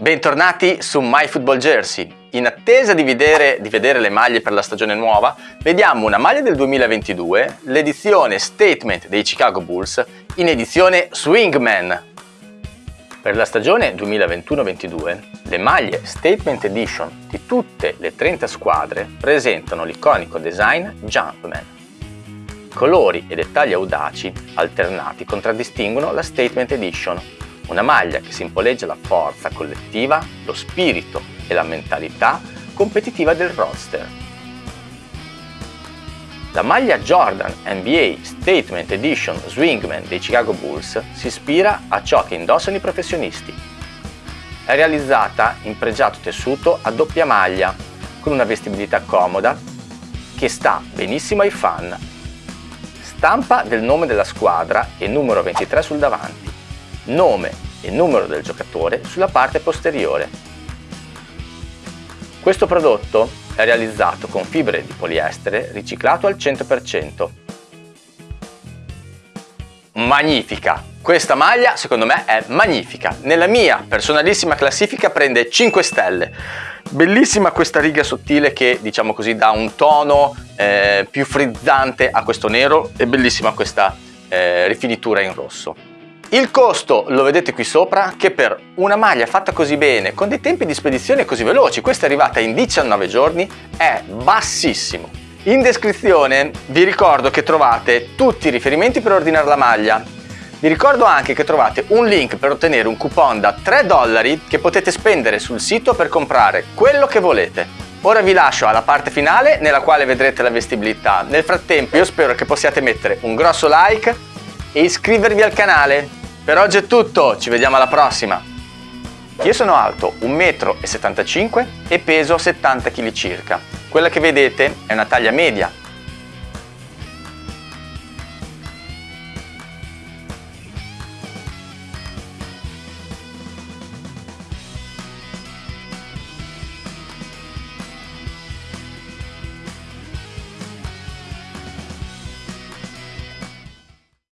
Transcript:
Bentornati su My Football Jersey. In attesa di vedere, di vedere, le maglie per la stagione nuova, vediamo una maglia del 2022, l'edizione Statement dei Chicago Bulls in edizione Swingman. Per la stagione 2021-22, le maglie Statement Edition di tutte le 30 squadre presentano l'iconico design Jumpman. Colori e dettagli audaci alternati contraddistinguono la Statement Edition una maglia che simboleggia la forza collettiva, lo spirito e la mentalità competitiva del roster. La maglia Jordan NBA Statement Edition Swingman dei Chicago Bulls si ispira a ciò che indossano i professionisti. È realizzata in pregiato tessuto a doppia maglia, con una vestibilità comoda che sta benissimo ai fan. Stampa del nome della squadra e numero 23 sul davanti nome e numero del giocatore sulla parte posteriore. Questo prodotto è realizzato con fibre di poliestere riciclato al 100%. Magnifica! Questa maglia secondo me è magnifica. Nella mia personalissima classifica prende 5 stelle. Bellissima questa riga sottile che diciamo così dà un tono eh, più frizzante a questo nero e bellissima questa eh, rifinitura in rosso. Il costo lo vedete qui sopra che per una maglia fatta così bene, con dei tempi di spedizione così veloci, questa è arrivata in 19 giorni, è bassissimo. In descrizione vi ricordo che trovate tutti i riferimenti per ordinare la maglia. Vi ricordo anche che trovate un link per ottenere un coupon da 3 dollari che potete spendere sul sito per comprare quello che volete. Ora vi lascio alla parte finale nella quale vedrete la vestibilità. Nel frattempo io spero che possiate mettere un grosso like e iscrivervi al canale per oggi è tutto, ci vediamo alla prossima! Io sono alto 1,75 m e peso 70 kg circa. Quella che vedete è una taglia media,